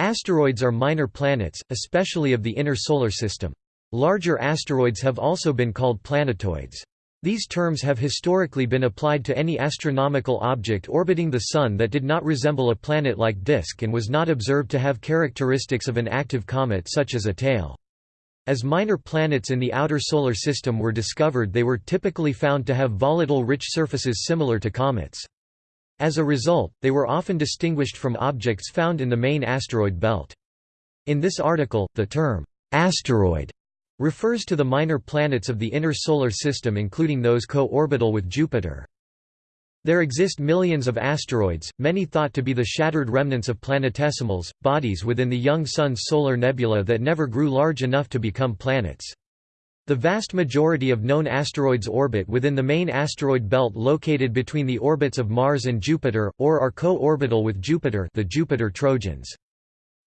Asteroids are minor planets, especially of the inner solar system. Larger asteroids have also been called planetoids. These terms have historically been applied to any astronomical object orbiting the Sun that did not resemble a planet-like disk and was not observed to have characteristics of an active comet such as a tail. As minor planets in the outer solar system were discovered they were typically found to have volatile rich surfaces similar to comets. As a result, they were often distinguished from objects found in the main asteroid belt. In this article, the term, asteroid refers to the minor planets of the inner solar system including those co-orbital with Jupiter. There exist millions of asteroids, many thought to be the shattered remnants of planetesimals, bodies within the young Sun's solar nebula that never grew large enough to become planets. The vast majority of known asteroids orbit within the main asteroid belt located between the orbits of Mars and Jupiter, or are co-orbital with Jupiter the Jupiter Trojans.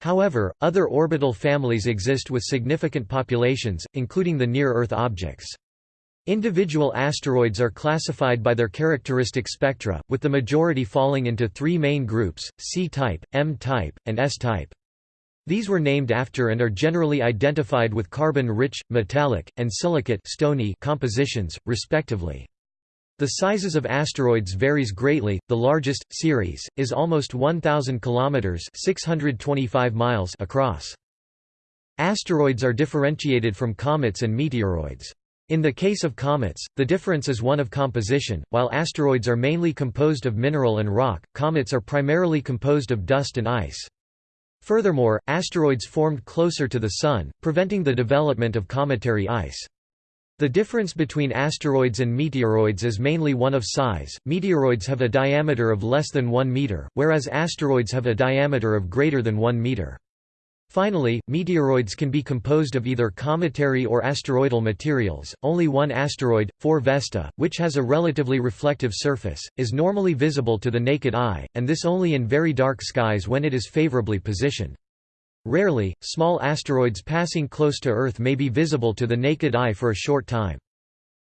However, other orbital families exist with significant populations, including the near-Earth objects. Individual asteroids are classified by their characteristic spectra, with the majority falling into three main groups, C-type, M-type, and S-type. These were named after and are generally identified with carbon-rich, metallic, and silicate stony compositions, respectively. The sizes of asteroids varies greatly. The largest Ceres is almost 1000 kilometers, 625 miles across. Asteroids are differentiated from comets and meteoroids. In the case of comets, the difference is one of composition, while asteroids are mainly composed of mineral and rock, comets are primarily composed of dust and ice. Furthermore, asteroids formed closer to the Sun, preventing the development of cometary ice. The difference between asteroids and meteoroids is mainly one of size. Meteoroids have a diameter of less than 1 meter, whereas asteroids have a diameter of greater than 1 meter. Finally, meteoroids can be composed of either cometary or asteroidal materials. Only one asteroid, 4 Vesta, which has a relatively reflective surface, is normally visible to the naked eye, and this only in very dark skies when it is favorably positioned. Rarely, small asteroids passing close to Earth may be visible to the naked eye for a short time.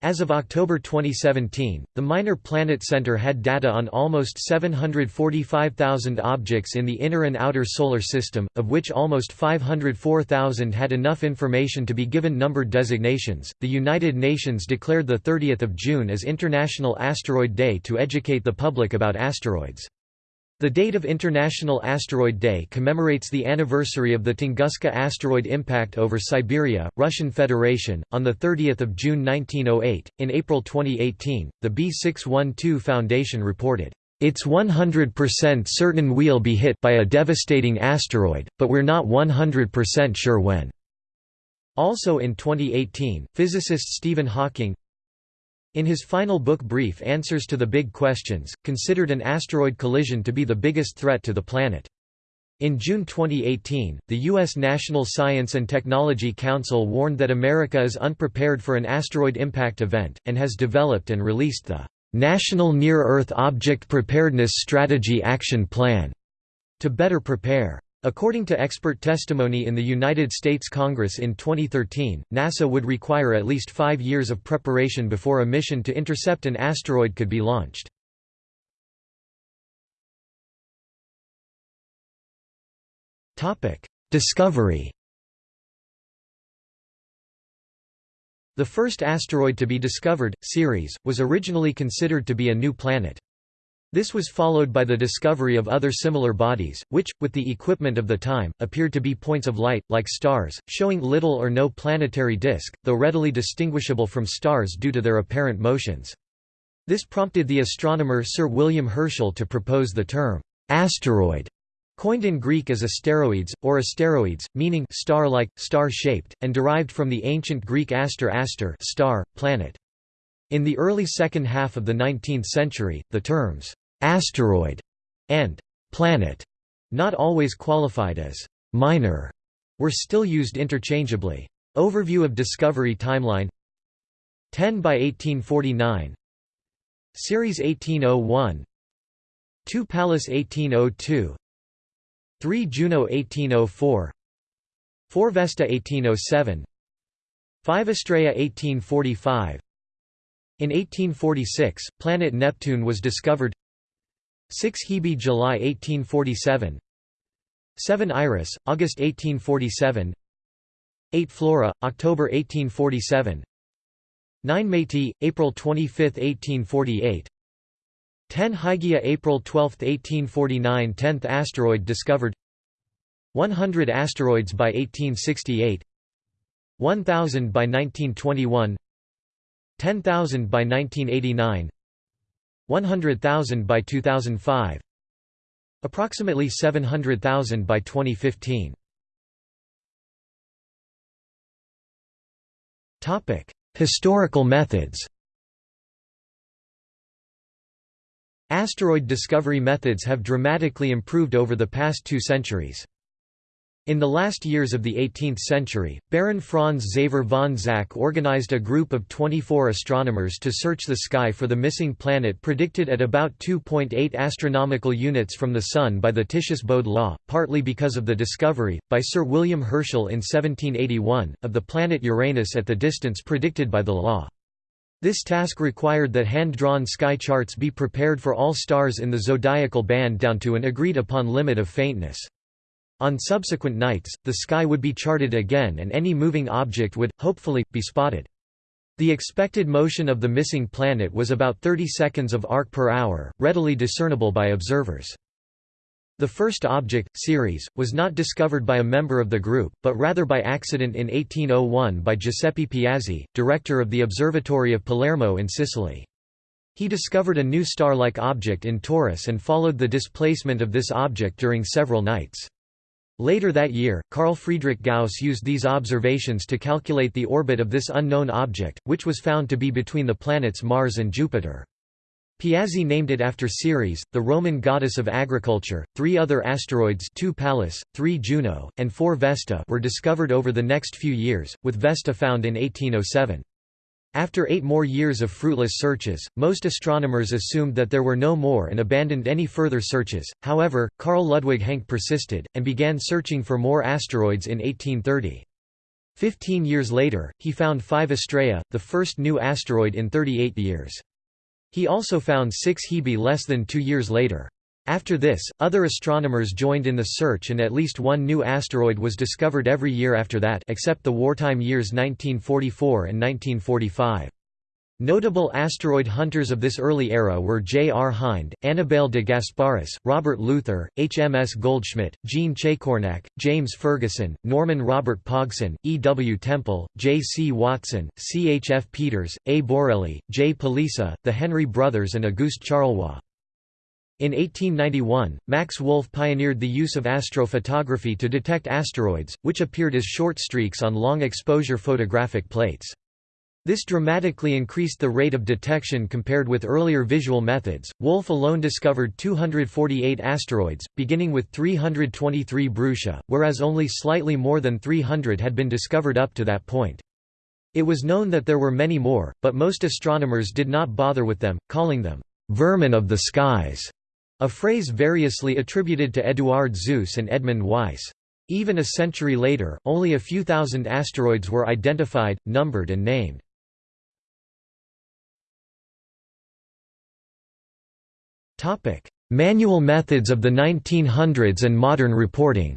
As of October 2017, the Minor Planet Center had data on almost 745,000 objects in the inner and outer solar system, of which almost 504,000 had enough information to be given numbered designations. The United Nations declared the 30th of June as International Asteroid Day to educate the public about asteroids. The date of International Asteroid Day commemorates the anniversary of the Tunguska asteroid impact over Siberia, Russian Federation, on 30 June 1908. In April 2018, the B612 Foundation reported, It's 100% certain we'll be hit by a devastating asteroid, but we're not 100% sure when. Also in 2018, physicist Stephen Hawking, in his final book Brief Answers to the Big Questions, considered an asteroid collision to be the biggest threat to the planet. In June 2018, the U.S. National Science and Technology Council warned that America is unprepared for an asteroid impact event, and has developed and released the National Near-Earth Object Preparedness Strategy Action Plan to better prepare. According to expert testimony in the United States Congress in 2013, NASA would require at least five years of preparation before a mission to intercept an asteroid could be launched. Discovery The first asteroid to be discovered, Ceres, was originally considered to be a new planet. This was followed by the discovery of other similar bodies, which, with the equipment of the time, appeared to be points of light, like stars, showing little or no planetary disk, though readily distinguishable from stars due to their apparent motions. This prompted the astronomer Sir William Herschel to propose the term, asteroid, coined in Greek as asteroids, or asteroids, meaning star-like, star-shaped, and derived from the ancient Greek aster aster star, planet. In the early second half of the 19th century, the terms asteroid, and planet, not always qualified as minor, were still used interchangeably. Overview of discovery timeline. 10 by 1849 Ceres 1801 2 Pallas 1802 3 Juno 1804 4 Vesta 1807 5 Astraea 1845 In 1846, planet Neptune was discovered 6 Hebe July 1847 7 Iris, August 1847 8 Flora, October 1847 9 Metis, April 25, 1848 10 Hygiea April 12, 1849 10th asteroid discovered. 100 asteroids by 1868 1000 by 1921 10,000 by 1989 100,000 by 2005 Approximately 700,000 by 2015. Topic: Historical methods. Asteroid discovery methods have dramatically improved over the past two centuries. In the last years of the 18th century, Baron Franz Xaver von Zach organized a group of 24 astronomers to search the sky for the missing planet predicted at about 2.8 astronomical units from the Sun by the Titius-Bode law, partly because of the discovery, by Sir William Herschel in 1781, of the planet Uranus at the distance predicted by the law. This task required that hand-drawn sky charts be prepared for all stars in the zodiacal band down to an agreed-upon limit of faintness. On subsequent nights, the sky would be charted again and any moving object would, hopefully, be spotted. The expected motion of the missing planet was about 30 seconds of arc per hour, readily discernible by observers. The first object, Ceres, was not discovered by a member of the group, but rather by accident in 1801 by Giuseppe Piazzi, director of the Observatory of Palermo in Sicily. He discovered a new star-like object in Taurus and followed the displacement of this object during several nights. Later that year, Carl Friedrich Gauss used these observations to calculate the orbit of this unknown object, which was found to be between the planets Mars and Jupiter. Piazzi named it after Ceres, the Roman goddess of agriculture. Three other asteroids, two Pallas, three Juno, and four Vesta, were discovered over the next few years, with Vesta found in 1807. After eight more years of fruitless searches, most astronomers assumed that there were no more and abandoned any further searches, however, Carl Ludwig Hencke persisted, and began searching for more asteroids in 1830. Fifteen years later, he found 5 Astraea, the first new asteroid in 38 years. He also found 6 Hebe less than two years later. After this, other astronomers joined in the search and at least one new asteroid was discovered every year after that except the wartime years 1944 and 1945. Notable asteroid hunters of this early era were J. R. Hind, Annibale de Gasparis, Robert Luther, H. M. S. Goldschmidt, Jean Chacornac, James Ferguson, Norman Robert Pogson, E. W. Tempel, J. C. Watson, C. H. F. Peters, A. Borrelly, J. Palisa, the Henry brothers and Auguste Charlois. In 1891, Max Wolf pioneered the use of astrophotography to detect asteroids, which appeared as short streaks on long-exposure photographic plates. This dramatically increased the rate of detection compared with earlier visual methods. Wolf alone discovered 248 asteroids, beginning with 323 Brucia, whereas only slightly more than 300 had been discovered up to that point. It was known that there were many more, but most astronomers did not bother with them, calling them vermin of the skies a phrase variously attributed to Eduard Suess and Edmund Weiss. Even a century later, only a few thousand asteroids were identified, numbered and named. Manual methods of the 1900s and modern reporting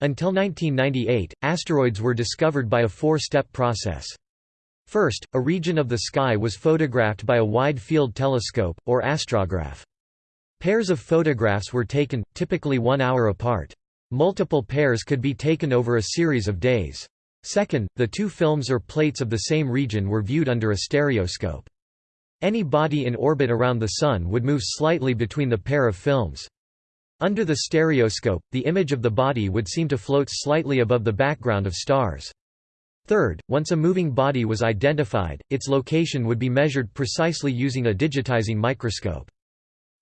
Until 1998, asteroids were discovered by a four-step process. First, a region of the sky was photographed by a wide-field telescope, or astrograph. Pairs of photographs were taken, typically one hour apart. Multiple pairs could be taken over a series of days. Second, the two films or plates of the same region were viewed under a stereoscope. Any body in orbit around the Sun would move slightly between the pair of films. Under the stereoscope, the image of the body would seem to float slightly above the background of stars. Third, once a moving body was identified, its location would be measured precisely using a digitizing microscope.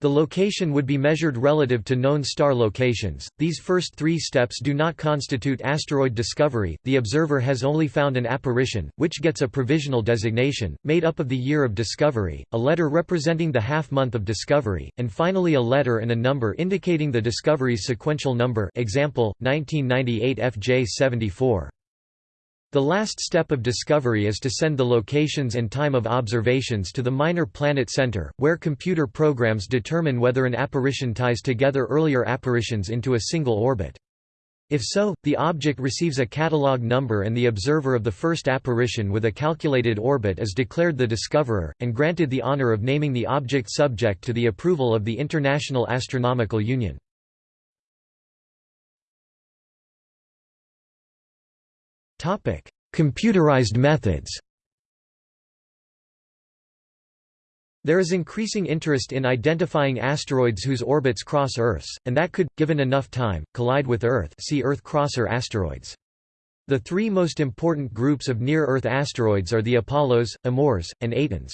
The location would be measured relative to known star locations. These first three steps do not constitute asteroid discovery, the observer has only found an apparition, which gets a provisional designation, made up of the year of discovery, a letter representing the half-month of discovery, and finally a letter and a number indicating the discovery's sequential number example, 1998 FJ74. The last step of discovery is to send the locations and time of observations to the Minor Planet Center, where computer programs determine whether an apparition ties together earlier apparitions into a single orbit. If so, the object receives a catalog number and the observer of the first apparition with a calculated orbit is declared the discoverer, and granted the honor of naming the object subject to the approval of the International Astronomical Union. Computerized methods There is increasing interest in identifying asteroids whose orbits cross Earth's, and that could, given enough time, collide with Earth see Earth crosser asteroids. The three most important groups of near-Earth asteroids are the Apollos, Amors, and Atens.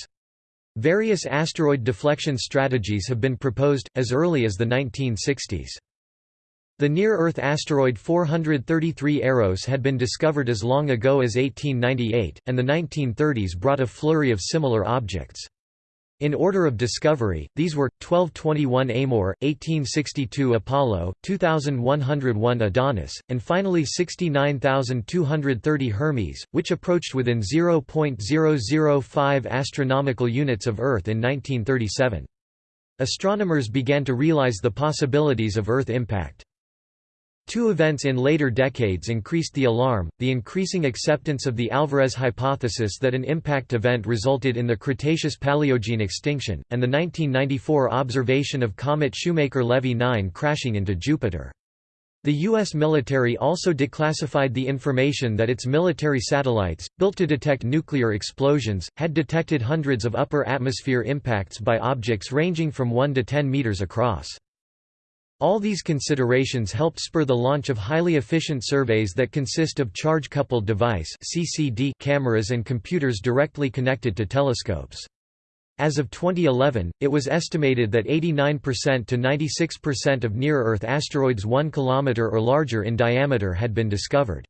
Various asteroid deflection strategies have been proposed, as early as the 1960s. The near-Earth asteroid 433 Eros had been discovered as long ago as 1898, and the 1930s brought a flurry of similar objects. In order of discovery, these were 1221 Amor, 1862 Apollo, 2101 Adonis, and finally 69230 Hermes, which approached within 0.005 astronomical units of Earth in 1937. Astronomers began to realize the possibilities of Earth impact. Two events in later decades increased the alarm, the increasing acceptance of the Alvarez hypothesis that an impact event resulted in the Cretaceous-Paleogene extinction, and the 1994 observation of comet Shoemaker-Levy 9 crashing into Jupiter. The U.S. military also declassified the information that its military satellites, built to detect nuclear explosions, had detected hundreds of upper atmosphere impacts by objects ranging from 1 to 10 meters across. All these considerations helped spur the launch of highly efficient surveys that consist of charge-coupled device CCD cameras and computers directly connected to telescopes. As of 2011, it was estimated that 89% to 96% of near-Earth asteroids 1 km or larger in diameter had been discovered.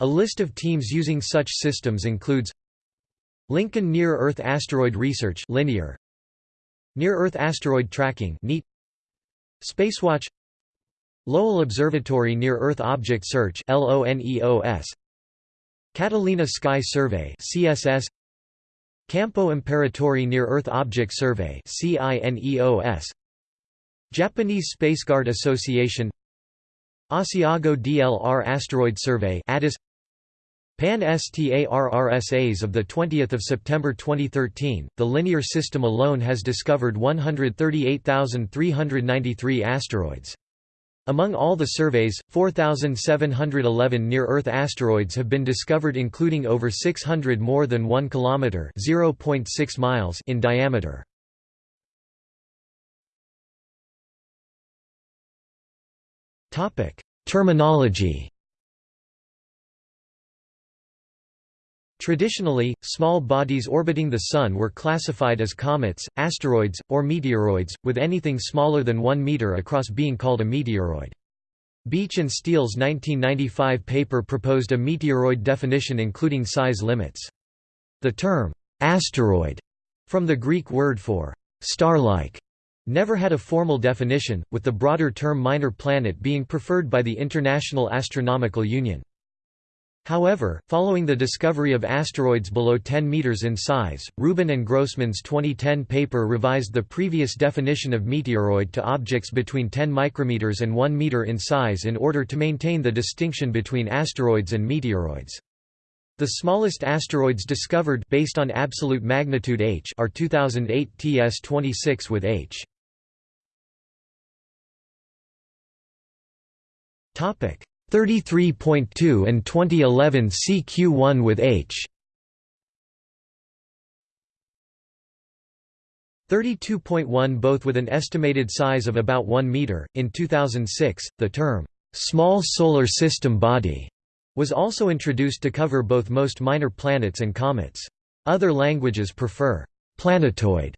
A list of teams using such systems includes Lincoln Near-Earth Asteroid Research Linear, Near-Earth Asteroid Tracking NEAT, Spacewatch Lowell Observatory Near Earth Object Search Catalina Sky Survey CSS Campo Imperatore Near Earth Object Survey Japanese Spaceguard Association. Asiago DLR Asteroid Survey ADAS Pan-STARRSAs of 20 September 2013, the Linear System alone has discovered 138,393 asteroids. Among all the surveys, 4,711 near-Earth asteroids have been discovered including over 600 more than 1 km (0.6 miles) in diameter. Terminology Traditionally, small bodies orbiting the Sun were classified as comets, asteroids, or meteoroids, with anything smaller than 1 meter across being called a meteoroid. Beech and Steele's 1995 paper proposed a meteoroid definition including size limits. The term, asteroid, from the Greek word for star-like, never had a formal definition, with the broader term minor planet being preferred by the International Astronomical Union. However, following the discovery of asteroids below 10 meters in size, Rubin and Grossman's 2010 paper revised the previous definition of meteoroid to objects between 10 micrometers and 1 meter in size in order to maintain the distinction between asteroids and meteoroids. The smallest asteroids discovered based on absolute magnitude h are 2008 TS26 with h. Topic 33.2 and 2011 CQ1 with H. 32.1 both with an estimated size of about 1 meter. In 2006, the term small solar system body was also introduced to cover both most minor planets and comets. Other languages prefer planetoid,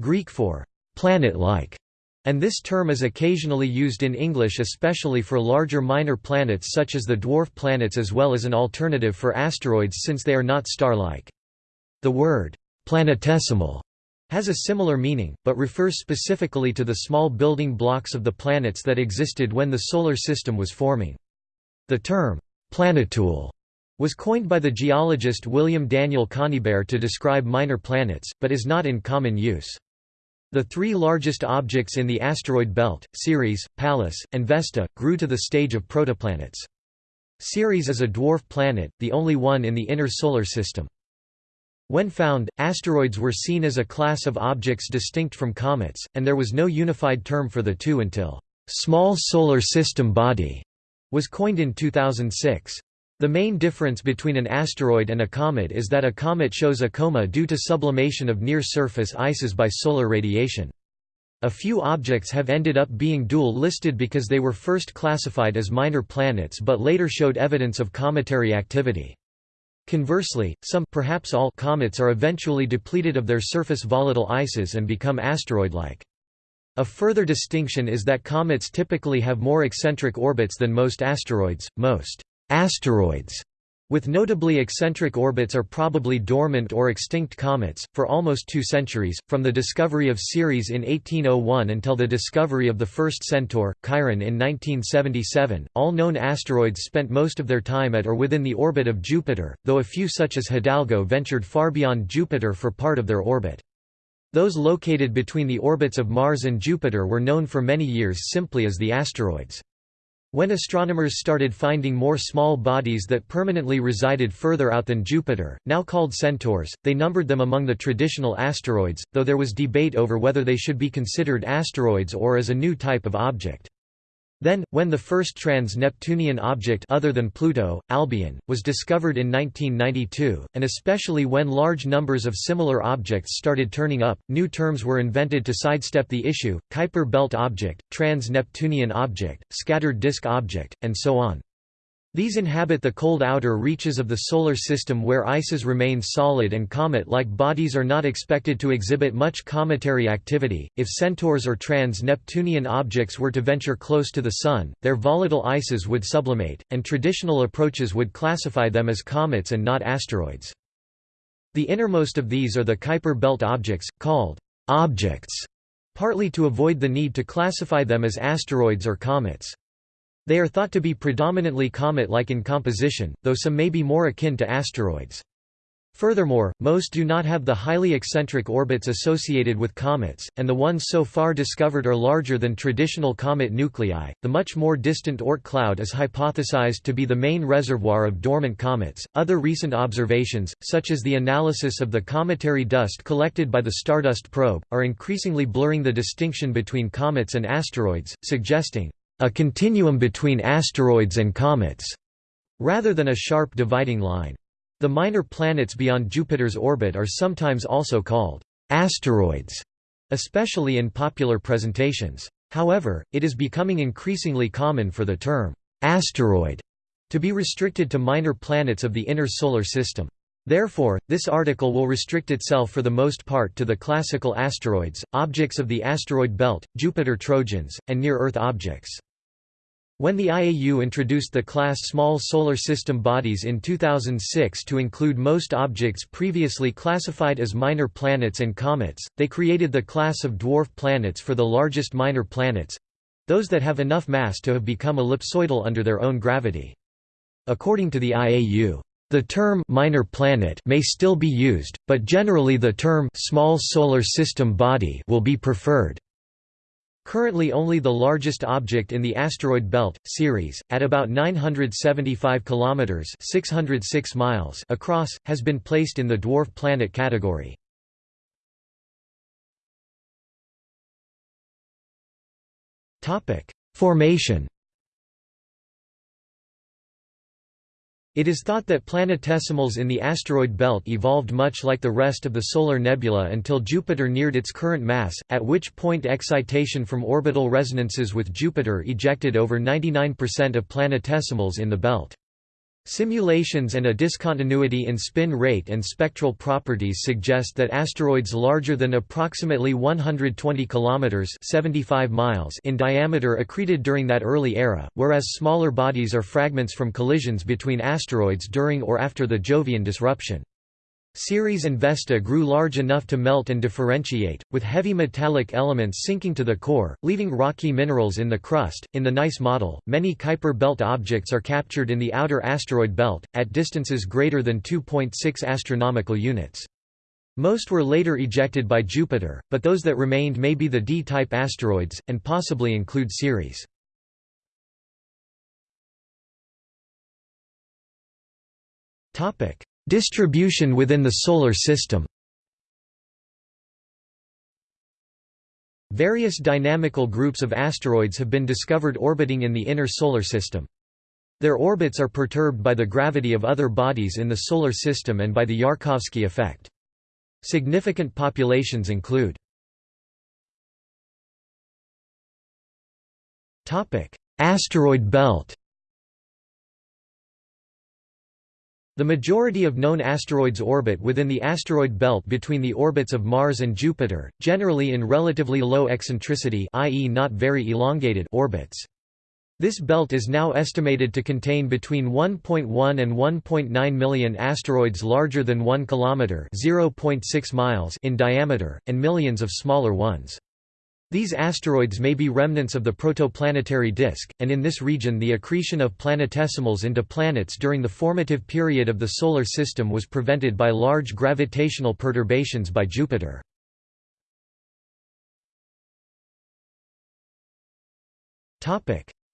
Greek for planet-like, and this term is occasionally used in English especially for larger minor planets such as the dwarf planets as well as an alternative for asteroids since they are not star-like. The word, planetesimal, has a similar meaning, but refers specifically to the small building blocks of the planets that existed when the Solar System was forming. The term, planetule, was coined by the geologist William Daniel Conybeare to describe minor planets, but is not in common use. The three largest objects in the asteroid belt, Ceres, Pallas, and Vesta, grew to the stage of protoplanets. Ceres is a dwarf planet, the only one in the inner solar system. When found, asteroids were seen as a class of objects distinct from comets, and there was no unified term for the two until «small solar system body» was coined in 2006. The main difference between an asteroid and a comet is that a comet shows a coma due to sublimation of near-surface ices by solar radiation. A few objects have ended up being dual-listed because they were first classified as minor planets but later showed evidence of cometary activity. Conversely, some perhaps all comets are eventually depleted of their surface volatile ices and become asteroid-like. A further distinction is that comets typically have more eccentric orbits than most asteroids. Most asteroids with notably eccentric orbits are probably dormant or extinct comets, for almost two centuries, from the discovery of Ceres in 1801 until the discovery of the first Centaur, Chiron in 1977. All known asteroids spent most of their time at or within the orbit of Jupiter, though a few such as Hidalgo ventured far beyond Jupiter for part of their orbit. Those located between the orbits of Mars and Jupiter were known for many years simply as the asteroids. When astronomers started finding more small bodies that permanently resided further out than Jupiter, now called centaurs, they numbered them among the traditional asteroids, though there was debate over whether they should be considered asteroids or as a new type of object. Then, when the first trans-Neptunian object other than Pluto, Albion, was discovered in 1992, and especially when large numbers of similar objects started turning up, new terms were invented to sidestep the issue, Kuiper belt object, trans-Neptunian object, scattered disk object, and so on. These inhabit the cold outer reaches of the Solar System where ices remain solid and comet-like bodies are not expected to exhibit much cometary activity. If centaurs or trans-Neptunian objects were to venture close to the Sun, their volatile ices would sublimate, and traditional approaches would classify them as comets and not asteroids. The innermost of these are the Kuiper belt objects, called objects, partly to avoid the need to classify them as asteroids or comets. They are thought to be predominantly comet-like in composition, though some may be more akin to asteroids. Furthermore, most do not have the highly eccentric orbits associated with comets, and the ones so far discovered are larger than traditional comet nuclei. The much more distant Oort cloud is hypothesized to be the main reservoir of dormant comets. Other recent observations, such as the analysis of the cometary dust collected by the Stardust probe, are increasingly blurring the distinction between comets and asteroids, suggesting a continuum between asteroids and comets, rather than a sharp dividing line. The minor planets beyond Jupiter's orbit are sometimes also called asteroids, especially in popular presentations. However, it is becoming increasingly common for the term asteroid to be restricted to minor planets of the inner solar system. Therefore, this article will restrict itself for the most part to the classical asteroids, objects of the asteroid belt, Jupiter Trojans, and near-Earth objects. When the IAU introduced the class Small Solar System bodies in 2006 to include most objects previously classified as minor planets and comets, they created the class of dwarf planets for the largest minor planets—those that have enough mass to have become ellipsoidal under their own gravity. According to the IAU, the term minor planet may still be used, but generally the term small solar system body will be preferred. Currently only the largest object in the asteroid belt, Ceres, at about 975 kilometers (606 miles) across, has been placed in the dwarf planet category. Topic: Formation It is thought that planetesimals in the asteroid belt evolved much like the rest of the solar nebula until Jupiter neared its current mass, at which point excitation from orbital resonances with Jupiter ejected over 99% of planetesimals in the belt. Simulations and a discontinuity in spin rate and spectral properties suggest that asteroids larger than approximately 120 kilometers (75 miles) in diameter accreted during that early era, whereas smaller bodies are fragments from collisions between asteroids during or after the Jovian disruption. Ceres and Vesta grew large enough to melt and differentiate, with heavy metallic elements sinking to the core, leaving rocky minerals in the crust. In the NICE model, many Kuiper belt objects are captured in the outer asteroid belt, at distances greater than 2.6 astronomical units. Most were later ejected by Jupiter, but those that remained may be the D-type asteroids, and possibly include Ceres. Topic: Distribution within the Solar System Various dynamical groups of asteroids have been discovered orbiting in the inner Solar System. Their orbits are perturbed by the gravity of other bodies in the Solar System and by the Yarkovsky effect. Significant populations include Asteroid belt The majority of known asteroids orbit within the asteroid belt between the orbits of Mars and Jupiter, generally in relatively low eccentricity i.e. not very elongated orbits. This belt is now estimated to contain between 1.1 and 1.9 million asteroids larger than 1 km (0.6 miles) in diameter, and millions of smaller ones. These asteroids may be remnants of the protoplanetary disk, and in this region the accretion of planetesimals into planets during the formative period of the Solar System was prevented by large gravitational perturbations by Jupiter.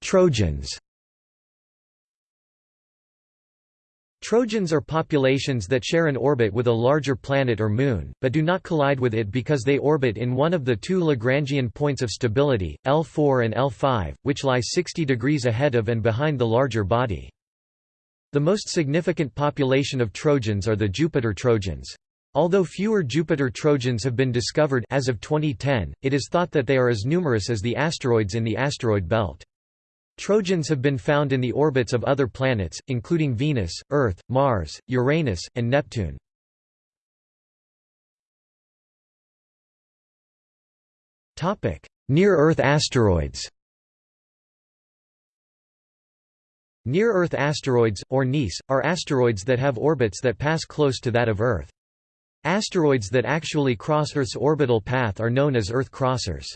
Trojans Trojans are populations that share an orbit with a larger planet or moon, but do not collide with it because they orbit in one of the two Lagrangian points of stability, L4 and L5, which lie 60 degrees ahead of and behind the larger body. The most significant population of Trojans are the Jupiter Trojans. Although fewer Jupiter Trojans have been discovered as of 2010, it is thought that they are as numerous as the asteroids in the asteroid belt. Trojans have been found in the orbits of other planets, including Venus, Earth, Mars, Uranus, and Neptune. Near-Earth asteroids Near-Earth asteroids, or NEAS, are asteroids that have orbits that pass close to that of Earth. Asteroids that actually cross Earth's orbital path are known as Earth crossers.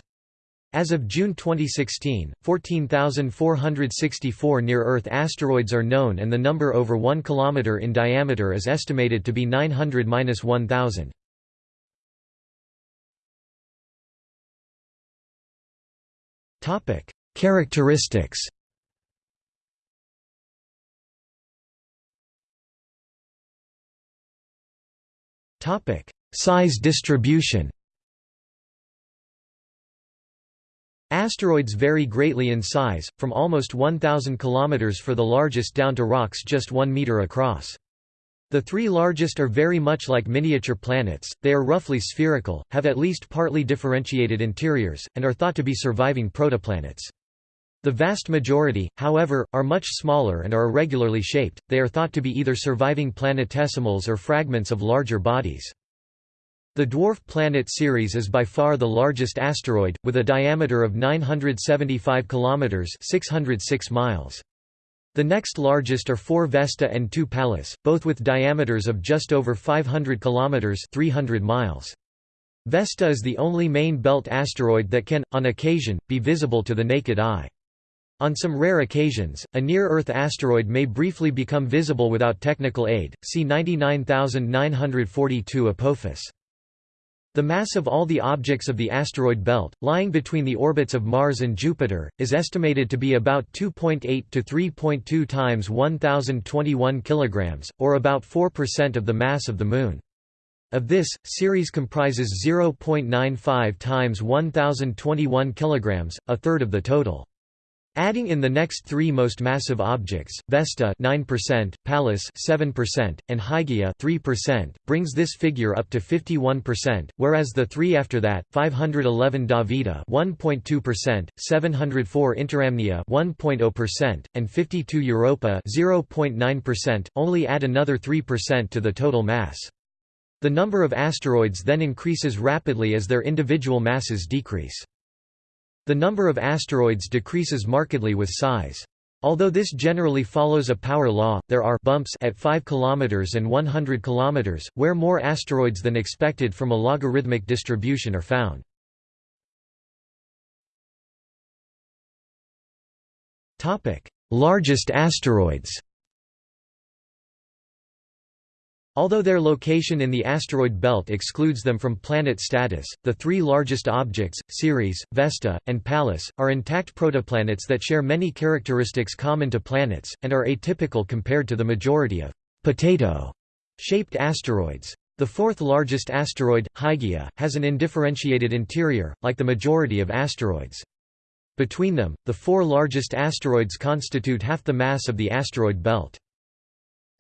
As of June 2016, 14,464 near-Earth asteroids are known and the number over 1 km in diameter is estimated to be 900–1000. Characteristics Size distribution Asteroids vary greatly in size, from almost 1,000 km for the largest down to rocks just 1 meter across. The three largest are very much like miniature planets, they are roughly spherical, have at least partly differentiated interiors, and are thought to be surviving protoplanets. The vast majority, however, are much smaller and are irregularly shaped, they are thought to be either surviving planetesimals or fragments of larger bodies. The dwarf planet Ceres is by far the largest asteroid, with a diameter of 975 km 606 miles. The next largest are 4 Vesta and 2 Pallas, both with diameters of just over 500 km 300 miles. Vesta is the only main belt asteroid that can, on occasion, be visible to the naked eye. On some rare occasions, a near-Earth asteroid may briefly become visible without technical aid, see 99942 Apophis. The mass of all the objects of the asteroid belt, lying between the orbits of Mars and Jupiter, is estimated to be about 2.8 to 3.2 times 1021 kg, or about 4% of the mass of the Moon. Of this, Ceres comprises 0.95 times 1021 kg, a third of the total. Adding in the next three most massive objects, Vesta 9%, Pallas 7%, and Hygiea 3%, brings this figure up to 51%, whereas the three after that, 511 Davida 1.2%, 704 Interamnia 1.0%, and 52 Europa 0.9%, only add another 3% to the total mass. The number of asteroids then increases rapidly as their individual masses decrease. The number of asteroids decreases markedly with size. Although this generally follows a power law, there are bumps at 5 km and 100 km, where more asteroids than expected from a logarithmic distribution are found. Largest asteroids Although their location in the asteroid belt excludes them from planet status, the three largest objects, Ceres, Vesta, and Pallas, are intact protoplanets that share many characteristics common to planets, and are atypical compared to the majority of potato-shaped asteroids. The fourth largest asteroid, Hygiea, has an indifferentiated interior, like the majority of asteroids. Between them, the four largest asteroids constitute half the mass of the asteroid belt.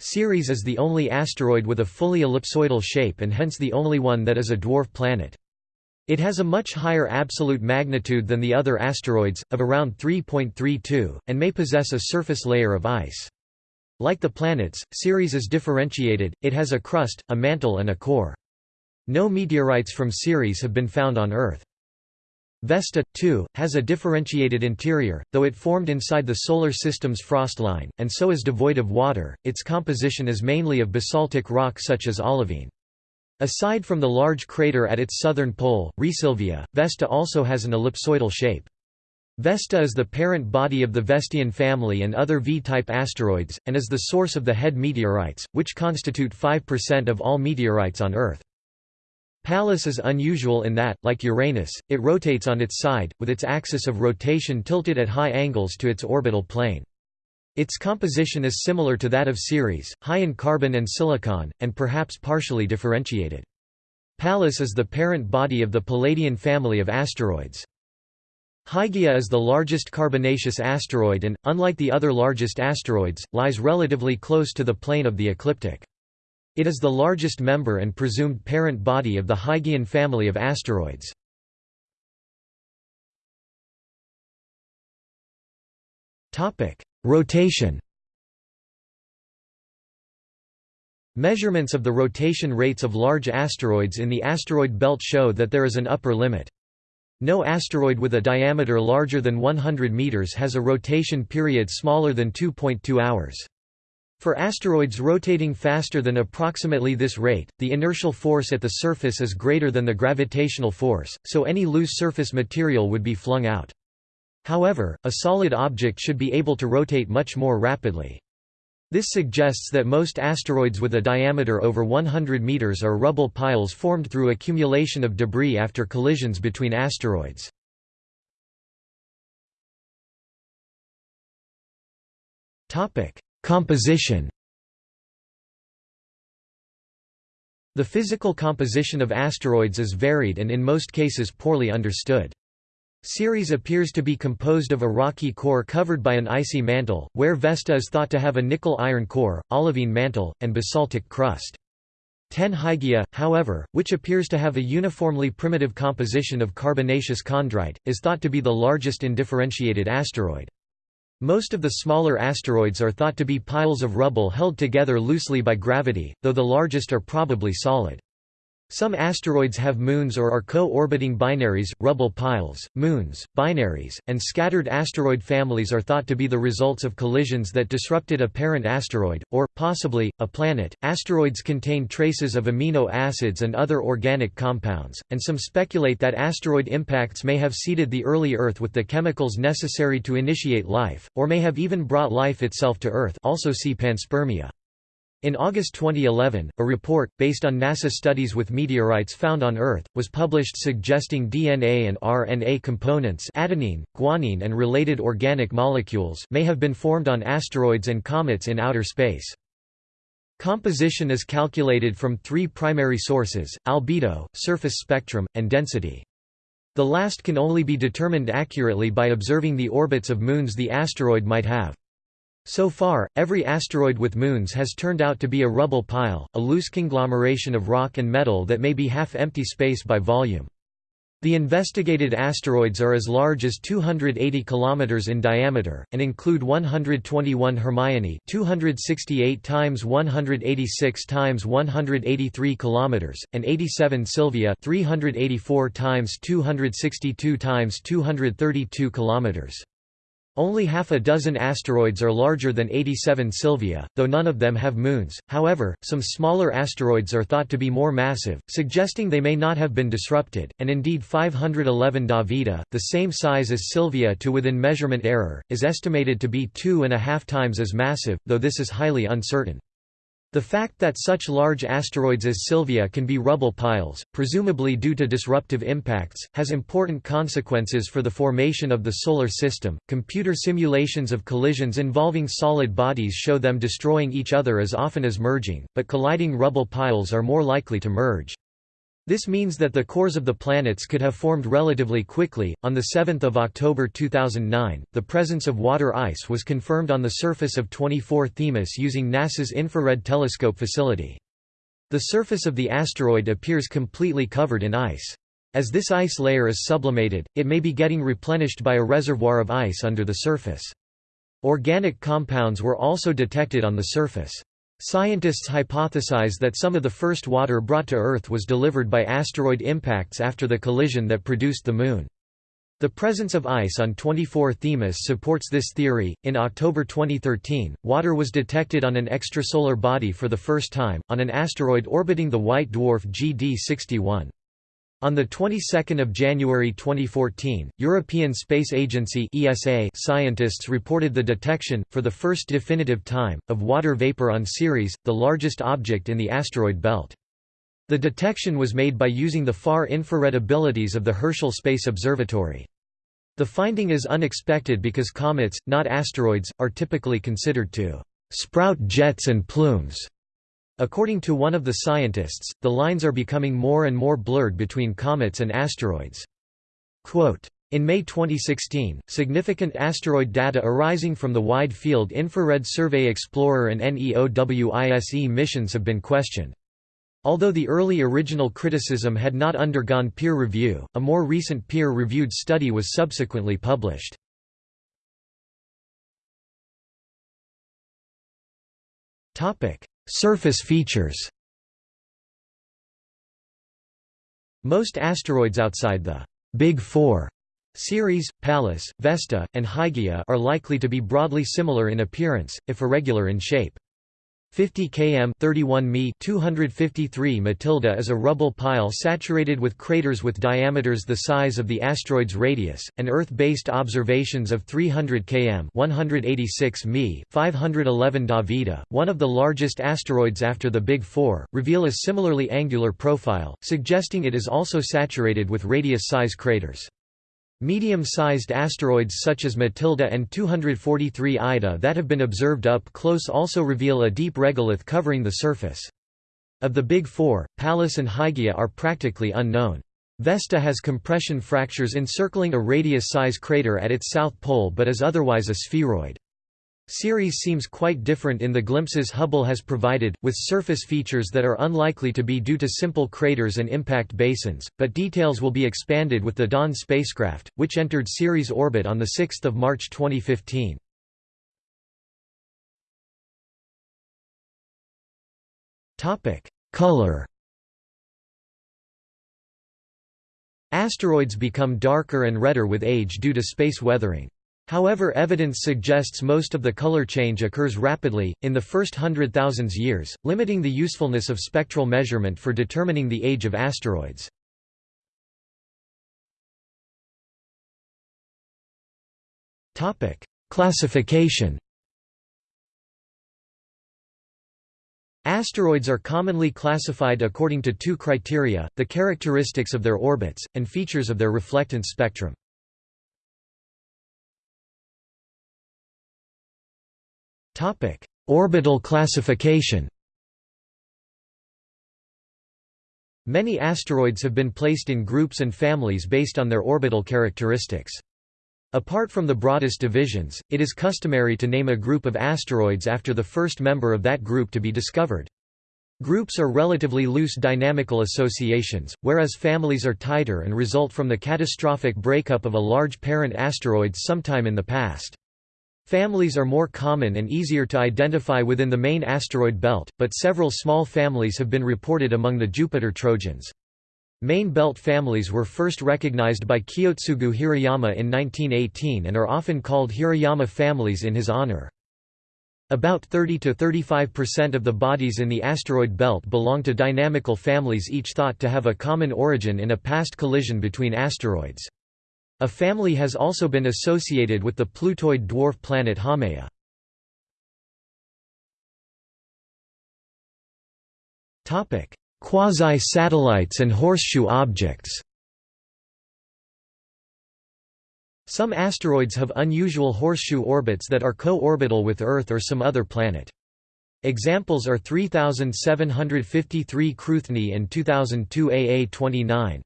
Ceres is the only asteroid with a fully ellipsoidal shape and hence the only one that is a dwarf planet. It has a much higher absolute magnitude than the other asteroids, of around 3.32, and may possess a surface layer of ice. Like the planets, Ceres is differentiated, it has a crust, a mantle and a core. No meteorites from Ceres have been found on Earth. Vesta, too, has a differentiated interior, though it formed inside the Solar System's frost line, and so is devoid of water, its composition is mainly of basaltic rock such as olivine. Aside from the large crater at its southern pole, Rheasilvia, Vesta also has an ellipsoidal shape. Vesta is the parent body of the Vestian family and other V-type asteroids, and is the source of the HED meteorites, which constitute 5% of all meteorites on Earth. Pallas is unusual in that, like Uranus, it rotates on its side, with its axis of rotation tilted at high angles to its orbital plane. Its composition is similar to that of Ceres, high in carbon and silicon, and perhaps partially differentiated. Pallas is the parent body of the Palladian family of asteroids. Hygiea is the largest carbonaceous asteroid and, unlike the other largest asteroids, lies relatively close to the plane of the ecliptic. It is the largest member and presumed parent body of the Hygiean family of asteroids. Rotation Measurements of the rotation rates of large asteroids in the asteroid belt show that there is an upper limit. No asteroid with a diameter larger than 100 meters has a rotation period smaller than 2.2 hours. For asteroids rotating faster than approximately this rate, the inertial force at the surface is greater than the gravitational force, so any loose surface material would be flung out. However, a solid object should be able to rotate much more rapidly. This suggests that most asteroids with a diameter over 100 meters are rubble piles formed through accumulation of debris after collisions between asteroids. Topic: Composition The physical composition of asteroids is varied and in most cases poorly understood. Ceres appears to be composed of a rocky core covered by an icy mantle, where Vesta is thought to have a nickel-iron core, olivine mantle, and basaltic crust. Ten Hygiea, however, which appears to have a uniformly primitive composition of carbonaceous chondrite, is thought to be the largest indifferentiated asteroid. Most of the smaller asteroids are thought to be piles of rubble held together loosely by gravity, though the largest are probably solid. Some asteroids have moons or are co-orbiting binaries, rubble piles, moons, binaries, and scattered asteroid families are thought to be the results of collisions that disrupted a parent asteroid, or, possibly, a planet. Asteroids contain traces of amino acids and other organic compounds, and some speculate that asteroid impacts may have seeded the early Earth with the chemicals necessary to initiate life, or may have even brought life itself to Earth also see panspermia. In August 2011, a report, based on NASA studies with meteorites found on Earth, was published suggesting DNA and RNA components adenine, guanine and related organic molecules may have been formed on asteroids and comets in outer space. Composition is calculated from three primary sources, albedo, surface spectrum, and density. The last can only be determined accurately by observing the orbits of moons the asteroid might have. So far, every asteroid with moons has turned out to be a rubble pile, a loose conglomeration of rock and metal that may be half-empty space by volume. The investigated asteroids are as large as 280 km in diameter, and include 121 Hermione 268 times 186 times 183 km, and 87 Sylvia 384 times 262 times 232 km. Only half a dozen asteroids are larger than 87 Sylvia, though none of them have moons. However, some smaller asteroids are thought to be more massive, suggesting they may not have been disrupted, and indeed 511 Davida, the same size as Sylvia to within measurement error, is estimated to be two and a half times as massive, though this is highly uncertain. The fact that such large asteroids as Sylvia can be rubble piles, presumably due to disruptive impacts, has important consequences for the formation of the Solar System. Computer simulations of collisions involving solid bodies show them destroying each other as often as merging, but colliding rubble piles are more likely to merge. This means that the cores of the planets could have formed relatively quickly. On the 7th of October 2009, the presence of water ice was confirmed on the surface of 24 Themis using NASA's Infrared Telescope facility. The surface of the asteroid appears completely covered in ice. As this ice layer is sublimated, it may be getting replenished by a reservoir of ice under the surface. Organic compounds were also detected on the surface. Scientists hypothesize that some of the first water brought to Earth was delivered by asteroid impacts after the collision that produced the Moon. The presence of ice on 24 Themis supports this theory. In October 2013, water was detected on an extrasolar body for the first time, on an asteroid orbiting the white dwarf GD 61. On the 22nd of January 2014, European Space Agency (ESA) scientists reported the detection for the first definitive time of water vapor on Ceres, the largest object in the asteroid belt. The detection was made by using the far infrared abilities of the Herschel Space Observatory. The finding is unexpected because comets, not asteroids, are typically considered to sprout jets and plumes According to one of the scientists, the lines are becoming more and more blurred between comets and asteroids. Quote, in May 2016, significant asteroid data arising from the Wide Field Infrared Survey Explorer and NEOWISE missions have been questioned. Although the early original criticism had not undergone peer review, a more recent peer-reviewed study was subsequently published. Surface features Most asteroids outside the Big Four Ceres, Pallas, Vesta, and Hygiea are likely to be broadly similar in appearance, if irregular in shape. 50 km 31 mi 253 Mathilde is a rubble pile saturated with craters with diameters the size of the asteroid's radius, and Earth-based observations of 300 km 186 mi 511 Davida, one of the largest asteroids after the Big Four, reveal a similarly angular profile, suggesting it is also saturated with radius-size craters. Medium-sized asteroids such as Mathilde and 243 Ida that have been observed up close also reveal a deep regolith covering the surface. Of the Big Four, Pallas and Hygiea are practically unknown. Vesta has compression fractures encircling a radius-size crater at its south pole but is otherwise a spheroid. Ceres seems quite different in the glimpses Hubble has provided, with surface features that are unlikely to be due to simple craters and impact basins, but details will be expanded with the Dawn spacecraft, which entered Ceres orbit on 6 March 2015. Color Asteroids become darker and redder with age due to space weathering. However evidence suggests most of the color change occurs rapidly, in the first hundred thousands years, limiting the usefulness of spectral measurement for determining the age of asteroids. Classification Asteroids are commonly classified according to two criteria, the characteristics of their orbits, and features of their reflectance spectrum. Orbital classification. Many asteroids have been placed in groups and families based on their orbital characteristics. Apart from the broadest divisions, it is customary to name a group of asteroids after the first member of that group to be discovered. Groups are relatively loose dynamical associations, whereas families are tighter and result from the catastrophic breakup of a large parent asteroid sometime in the past. Families are more common and easier to identify within the main asteroid belt, but several small families have been reported among the Jupiter Trojans. Main belt families were first recognized by Kiyotsugu Hirayama in 1918 and are often called Hirayama families in his honor. About 30 to 35% of the bodies in the asteroid belt belong to dynamical families each thought to have a common origin in a past collision between asteroids. A family has also been associated with the Plutoid dwarf planet Haumea. Quasi-satellites and horseshoe objects Some asteroids have unusual horseshoe orbits that are co-orbital with Earth or some other planet. Examples are 3753 Cruithne and 2002 AA29.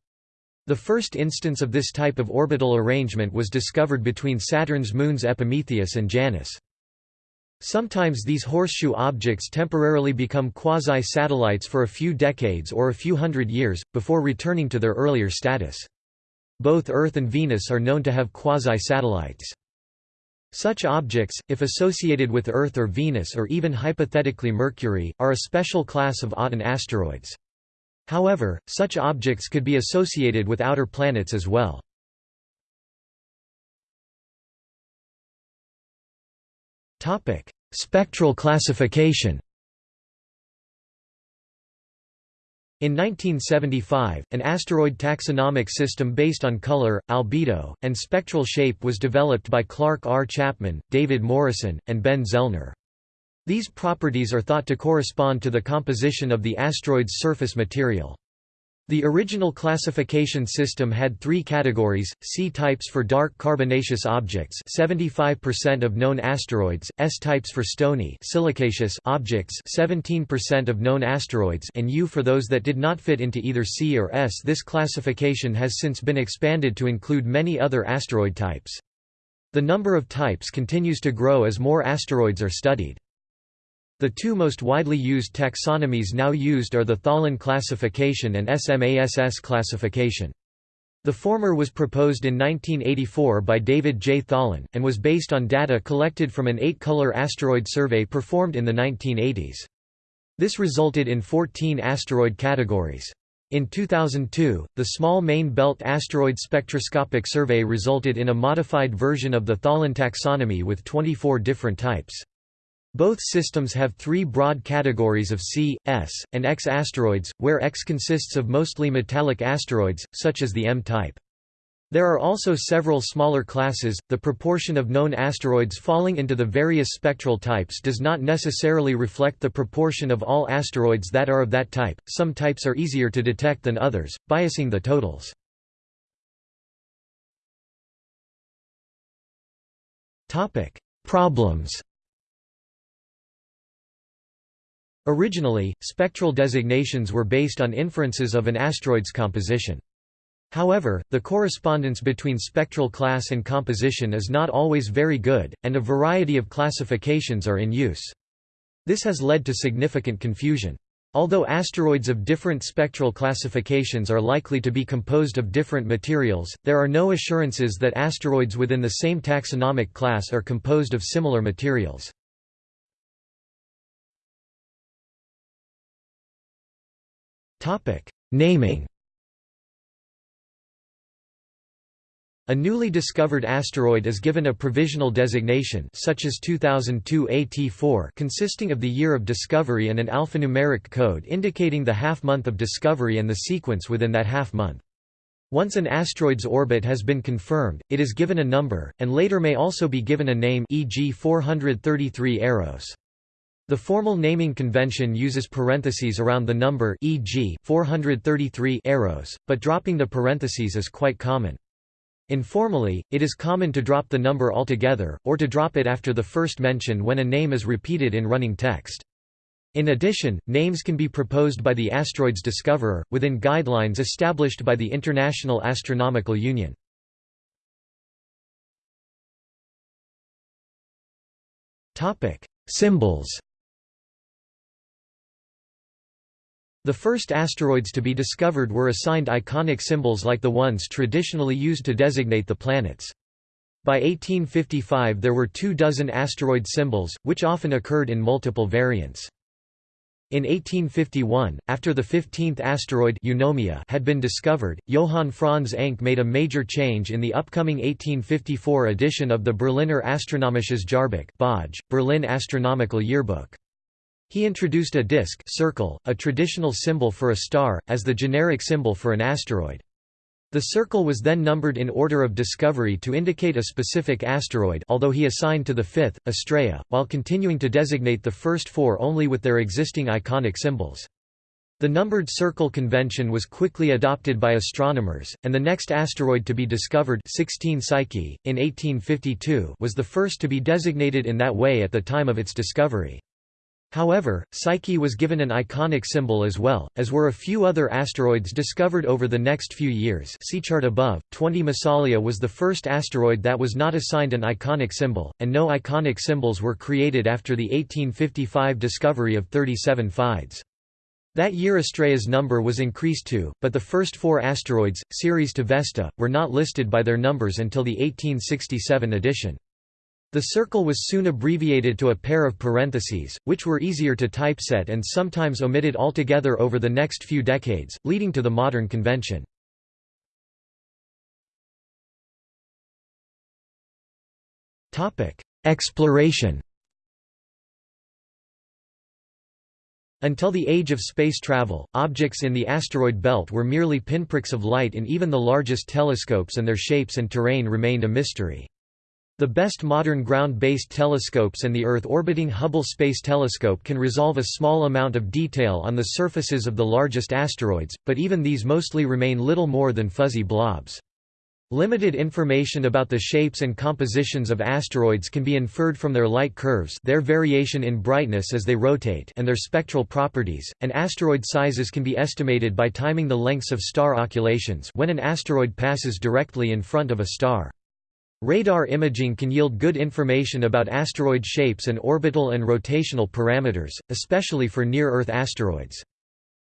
The first instance of this type of orbital arrangement was discovered between Saturn's moons Epimetheus and Janus. Sometimes these horseshoe objects temporarily become quasi-satellites for a few decades or a few hundred years, before returning to their earlier status. Both Earth and Venus are known to have quasi-satellites. Such objects, if associated with Earth or Venus or even hypothetically Mercury, are a special class of Aten asteroids. However, such objects could be associated with outer planets as well. Topic: Spectral classification. In 1975, an asteroid taxonomic system based on color, albedo, and spectral shape was developed by Clark R. Chapman, David Morrison, and Ben Zellner. These properties are thought to correspond to the composition of the asteroid's surface material. The original classification system had three categories, C-types for dark carbonaceous objects 75% of known asteroids, S-types for stony silicaceous objects 17% of known asteroids and U for those that did not fit into either C or S. This classification has since been expanded to include many other asteroid types. The number of types continues to grow as more asteroids are studied. The two most widely used taxonomies now used are the Tholen classification and SMASS classification. The former was proposed in 1984 by David J. Tholen, and was based on data collected from an eight-color asteroid survey performed in the 1980s. This resulted in 14 asteroid categories. In 2002, the Small Main Belt Asteroid Spectroscopic Survey resulted in a modified version of the Tholen taxonomy with 24 different types. Both systems have three broad categories of C, S, and X asteroids, where X consists of mostly metallic asteroids, such as the M-type. There are also several smaller classes. The proportion of known asteroids falling into the various spectral types does not necessarily reflect the proportion of all asteroids that are of that type. Some types are easier to detect than others, biasing the totals. Topic: Problems. Originally, spectral designations were based on inferences of an asteroid's composition. However, the correspondence between spectral class and composition is not always very good, and a variety of classifications are in use. This has led to significant confusion. Although asteroids of different spectral classifications are likely to be composed of different materials, there are no assurances that asteroids within the same taxonomic class are composed of similar materials. Naming A newly discovered asteroid is given a provisional designation such as 2002 AT4 consisting of the year of discovery and an alphanumeric code indicating the half-month of discovery and the sequence within that half-month. Once an asteroid's orbit has been confirmed, it is given a number, and later may also be given a name e.g. 433 Eros. The formal naming convention uses parentheses around the number e.g. 433 Eros, but dropping the parentheses is quite common. Informally, it is common to drop the number altogether, or to drop it after the first mention when a name is repeated in running text. In addition, names can be proposed by the asteroid's discoverer, within guidelines established by the International Astronomical Union. Symbols The first asteroids to be discovered were assigned iconic symbols like the ones traditionally used to designate the planets. By 1855 there were two dozen asteroid symbols, which often occurred in multiple variants. In 1851, after the 15th asteroid Eunomia had been discovered, Johann Franz Encke made a major change in the upcoming 1854 edition of the Berliner Astronomisches Jahrbuch Berlin Astronomical Yearbook. He introduced a disk circle, a traditional symbol for a star, as the generic symbol for an asteroid. The circle was then numbered in order of discovery to indicate a specific asteroid although he assigned to the fifth, Astraea, while continuing to designate the first four only with their existing iconic symbols. The numbered circle convention was quickly adopted by astronomers, and the next asteroid to be discovered 16 Psyche, in 1852 was the first to be designated in that way at the time of its discovery. However, Psyche was given an iconic symbol as well, as were a few other asteroids discovered over the next few years see chart above. 20 Massalia was the first asteroid that was not assigned an iconic symbol, and no iconic symbols were created after the 1855 discovery of 37 Fides. That year Astraea's number was increased to, but the first four asteroids, Ceres to Vesta, were not listed by their numbers until the 1867 edition. The circle was soon abbreviated to a pair of parentheses, which were easier to typeset and sometimes omitted altogether over the next few decades, leading to the modern convention. Exploration Until the age of space travel, objects in the asteroid belt were merely pinpricks of light in even the largest telescopes and their shapes and terrain remained a mystery. The best modern ground-based telescopes and the Earth-orbiting Hubble Space Telescope can resolve a small amount of detail on the surfaces of the largest asteroids, but even these mostly remain little more than fuzzy blobs. Limited information about the shapes and compositions of asteroids can be inferred from their light curves their variation in brightness as they rotate and their spectral properties, and asteroid sizes can be estimated by timing the lengths of star occultations when an asteroid passes directly in front of a star. Radar imaging can yield good information about asteroid shapes and orbital and rotational parameters, especially for near-Earth asteroids.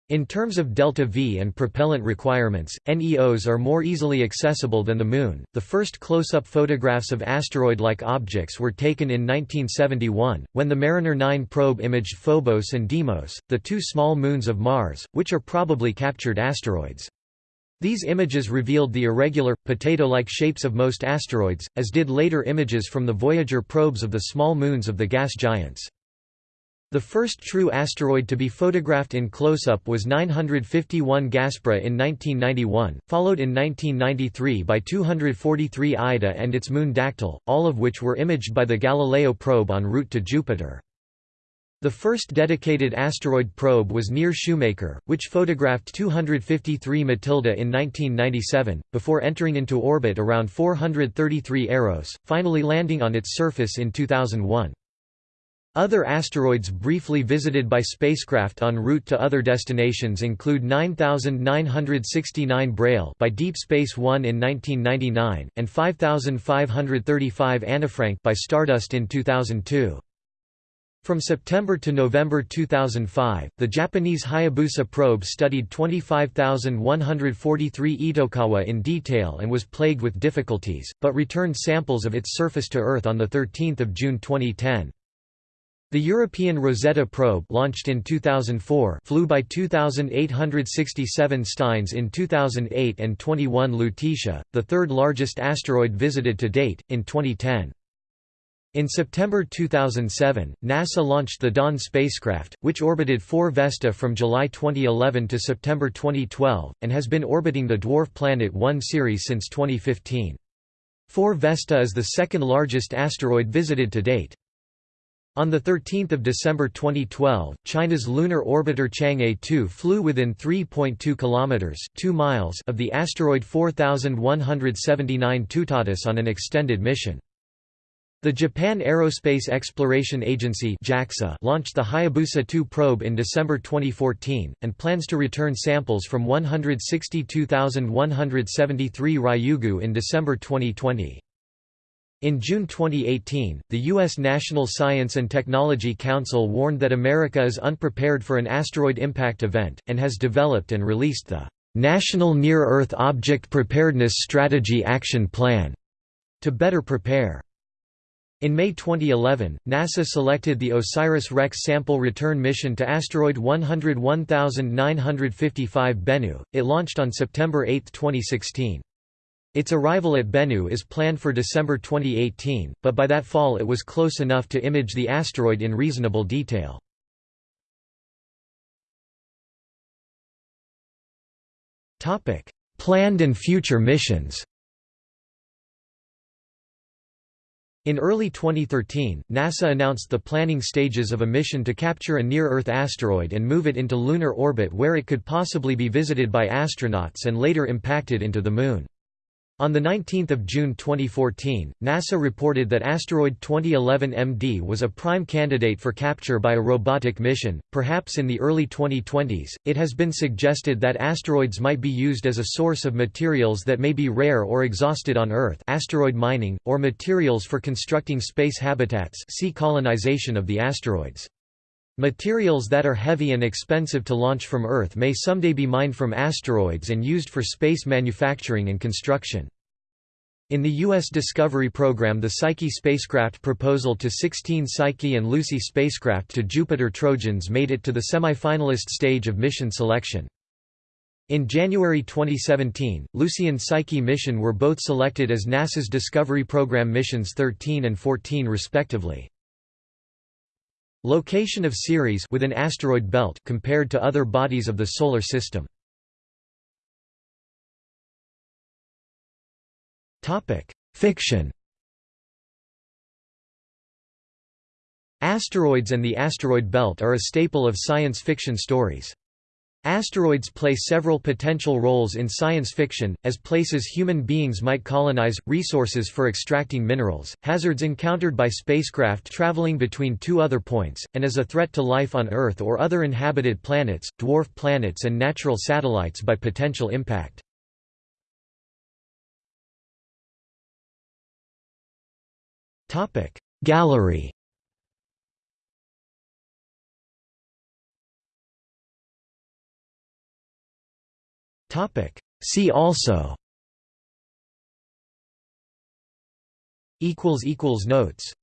In terms of delta V and propellant requirements, NEOs are more easily accessible than the Moon. The first close-up photographs of asteroid-like objects were taken in 1971, when the Mariner 9 probe imaged Phobos and Deimos, the two small moons of Mars, which are probably captured asteroids. These images revealed the irregular, potato-like shapes of most asteroids, as did later images from the Voyager probes of the small moons of the gas giants. The first true asteroid to be photographed in close-up was 951 Gaspra in 1991, followed in 1993 by 243 Ida and its moon Dactyl, all of which were imaged by the Galileo probe en route to Jupiter. The first dedicated asteroid probe was NEAR Shoemaker, which photographed 253 Mathilde in 1997, before entering into orbit around 433 Eros, finally landing on its surface in 2001. Other asteroids briefly visited by spacecraft en route to other destinations include 9969 Braille by Deep Space One in 1999, and 5535 Annefrank by Stardust in 2002. From September to November 2005, the Japanese Hayabusa probe studied 25,143 Itokawa in detail and was plagued with difficulties, but returned samples of its surface to Earth on 13 June 2010. The European Rosetta probe launched in 2004 flew by 2,867 Steins in 2008 and 21 Lutetia, the third largest asteroid visited to date, in 2010. In September 2007, NASA launched the Dawn spacecraft, which orbited 4 Vesta from July 2011 to September 2012, and has been orbiting the dwarf planet 1 Ceres since 2015. 4 Vesta is the second largest asteroid visited to date. On 13 December 2012, China's lunar orbiter Chang'e 2 flew within 3.2 kilometers (2 miles) of the asteroid 4179 Toutatis on an extended mission. The Japan Aerospace Exploration Agency launched the Hayabusa 2 probe in December 2014, and plans to return samples from 162,173 Ryugu in December 2020. In June 2018, the U.S. National Science and Technology Council warned that America is unprepared for an asteroid impact event, and has developed and released the National Near-Earth Object Preparedness Strategy Action Plan to better prepare. In May 2011, NASA selected the OSIRIS-REx sample return mission to asteroid 101955 Bennu. It launched on September 8, 2016. Its arrival at Bennu is planned for December 2018, but by that fall it was close enough to image the asteroid in reasonable detail. Topic: Planned and future missions In early 2013, NASA announced the planning stages of a mission to capture a near-Earth asteroid and move it into lunar orbit where it could possibly be visited by astronauts and later impacted into the Moon. On 19 June 2014, NASA reported that asteroid 2011 MD was a prime candidate for capture by a robotic mission, perhaps in the early 2020s. It has been suggested that asteroids might be used as a source of materials that may be rare or exhausted on Earth, asteroid mining, or materials for constructing space habitats. See colonization of the asteroids. Materials that are heavy and expensive to launch from Earth may someday be mined from asteroids and used for space manufacturing and construction. In the U.S. Discovery program the Psyche spacecraft proposal to 16 Psyche and Lucy spacecraft to Jupiter Trojans made it to the semi-finalist stage of mission selection. In January 2017, Lucy and Psyche mission were both selected as NASA's Discovery Program missions 13 and 14 respectively. Location of Ceres within asteroid belt compared to other bodies of the solar system. Topic: Fiction. Asteroids and the asteroid belt are a staple of science fiction stories. Asteroids play several potential roles in science fiction, as places human beings might colonize, resources for extracting minerals, hazards encountered by spacecraft traveling between two other points, and as a threat to life on Earth or other inhabited planets, dwarf planets and natural satellites by potential impact. Gallery Topic. See also. Equals equals notes.